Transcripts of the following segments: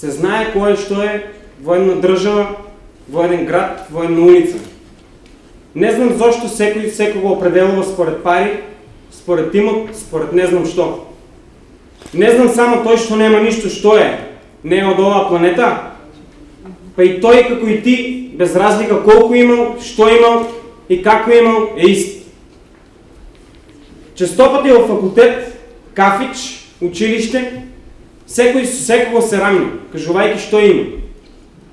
се знае кое що е военна държава, военен град, военна улица. Не знам защо всеки всеки го определува според пари, според имот, според не знам що. Не знам само той, що няма нищо, що е. Не е от ова планета. Па и той, како и ти, без разлика колко имал, що имал и како имал, е ист. Често пъти в факултет, кафич, училище, секој со секого се рамни, кажувајќи што има.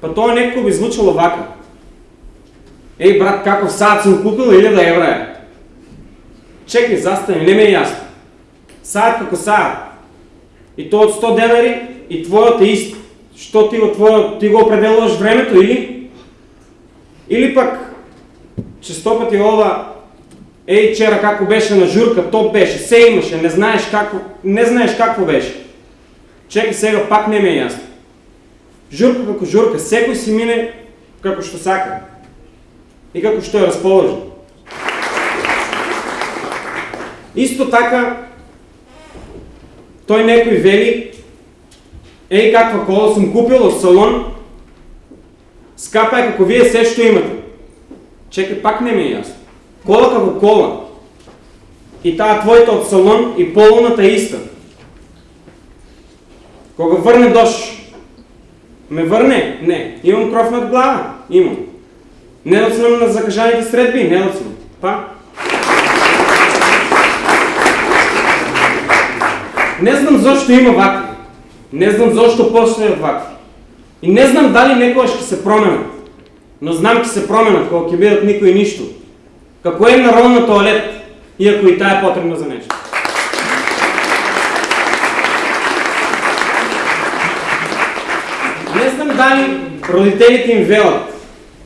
Па тоа некако би звучало вака. Еј брат, каков саат съм купил или да евра Чекай, застани, не ме е ясно. Саат како саат. И то от 100 денари и твоят е ист. Що ти, твоя, ти го определуваш времето или? Или че сто пъти ова, ей, вчера како беше на журка, то беше, се имаше, не знаеш какво, не знаеш какво беше. Чекай сега, пак не ме е ясно. Журка како журка, секој си мине како што сака. И како што е разположен. Исто така, той некој вели, ей каква кола съм купил от салон, скапа е како вие се што имате. Чекай, пак не ми е ясно. Кола како кола. И таа твоята от салон и полната е иста. Кога върне дощ, ме върне? Не. Имам кров над глава? Имам. Не съм на закажаните средби? Не съм. Па? Не знам защо има вакви. Не знам защо после е вакви. И не знам дали некога ще се променят. Но знам, че се променят, кога ќе бидат никой нищо. Какво е на туалет, и ако и тая е потребна за нещо. Не знам дали родителите им велат.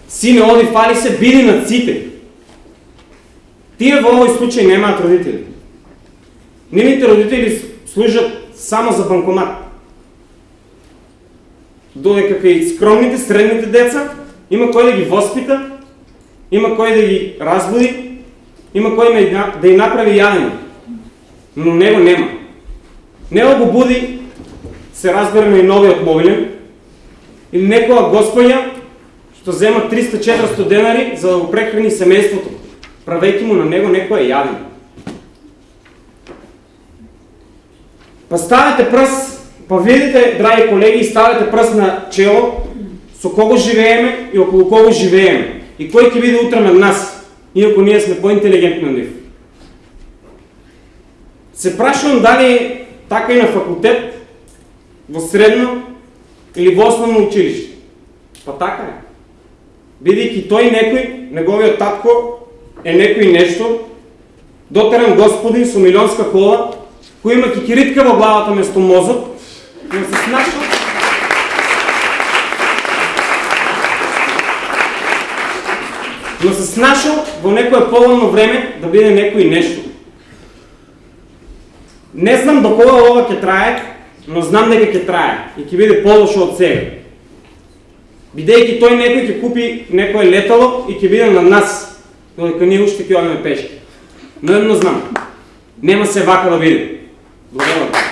Сине, оди, фали се, биди над сите. Тия в овой случай нямат родители. Нивните родители служат само за банкомат. Додека и скромните, средните деца, има кой да ги възпита, има кой да ги разбуди, има кой да ги направи ядени. Но него нема. Него го буди, се разберем и новият мобилен, или некоя господя, що взема 300-400 денари, за да го прехрани семейството, правейки му на него некоя яден. Па ставите пръст, па видите, драги колеги, ставите пръст на чело, со кого живееме и около кого живееме. И кой ќе биде утре над нас, иако ние сме по-интелигентни нив. Се прашувам дали така и на факултет, во средно или во основно училище. Па така е. Бидейки той некой, неговият татко е некой нещо, дотеран господин со милионска кола, кој има кикиритка во главата место мозок, но се снашал но се снашал во некое поволно време да биде некој нешто. Не знам до кога ова ќе трае, но знам дека ќе трае и ќе биде полошо од сега. Бидејќи тој некој ќе купи некое летало и ќе биде на нас, додека ние уште ќе одиме пешки. Но едно знам, нема се вака да биде. Благодарам.